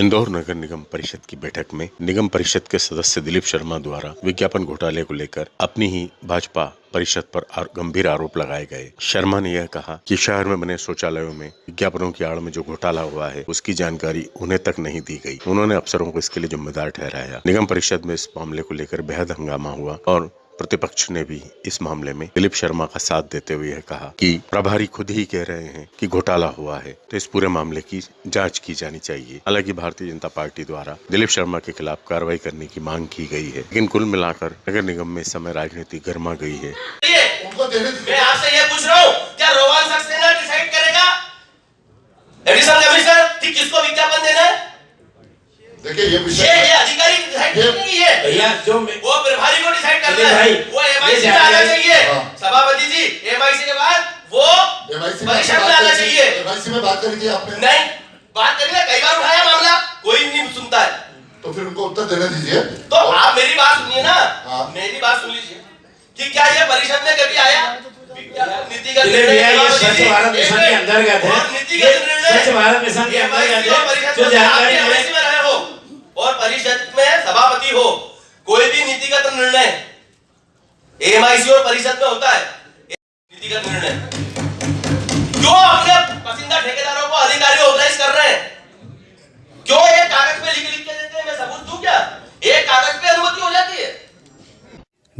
इंदौर नगर निगम परिषद की बैठक में निगम परिषद के सदस्य दिलीप शर्मा द्वारा विज्ञापन घोटाले को लेकर अपनी ही भाजपा परिषद पर आर- गंभीर आरोप लगाए गए। शर्मा ने यह कहा कि शहर में बने शौचालयों में विज्ञापनों की आड़ में जो घोटाला हुआ है, उसकी जानकारी उन्हें तक नहीं दी गई। उन्होंने अफसरों को इसके लिए जिम्मेदार ठहराया। निगम परिषद में इस मामले को लेकर बेहद हंगामा हुआ और प्रतिपक्ष ने भी इस मामले में दिलीप शर्मा का साथ देते हुए कहा कि प्रभारी खुद ही कह रहे हैं कि घोटाला हुआ है तो इस पूरे मामले की जाँच की जानी चाहिए। हालाँकि भारतीय जनता पार्टी द्वारा दिलीप शर्मा के खिलाफ कार्रवाई करने की मांग की गई है लेकिन कुल मिलाकर नगर निगम में इस समय राजनीति गर्मा गई है। ये उनको देने दीजिए मैं आपसे ये पूछ रहा हूँ क्या रोहन सक्सेना डिसाइड करेगा? एडिशनल कमिश्नर कि किसको विज्ञापन देना है? देखिए ये ये विषय ये अधिकारी डिसाइड ये- करेंगे भैया जो वो प्रभारी को डिसाइड करना है। वो एमआईसी में आना चाहिए। सभापति जी एमआईसी के बाद वो एमआईसी में परिषद में बात आना चाहिए। एमआईसी में बात करी थी आपने। नहीं बात करेंगे कई बार उठाया मामला कोई नहीं सुनता है। तो फिर उनको उत्तर देने दीजिए। तो आप मेरी बात सुनिए ना। हाँ। मेरी बात सुन लीजिए। कि क्या ये परिषद में कभी आया? नीतिगत निर्णय स्वच्छ भारत मिशन के। अंतर्गत है। स्वच्छ भारत मिशन के अंतर्गत है। जो जानकारी सभापति हो कोई भी नीतिगत निर्णय एमआईसी और परिषद में होता है नीतिगत निर्णय।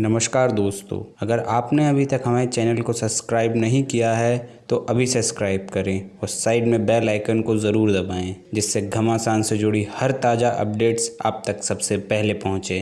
नमस्कार दोस्तों, अगर आपने अभी तक हमारे चैनल को सब्सक्राइब नहीं किया है तो अभी सब्सक्राइब करें और साइड में बेल आइकन को ज़रूर दबाएँ, जिससे घमासान से जुड़ी हर ताज़ा अपडेट्स आप तक सबसे पहले पहुँचे।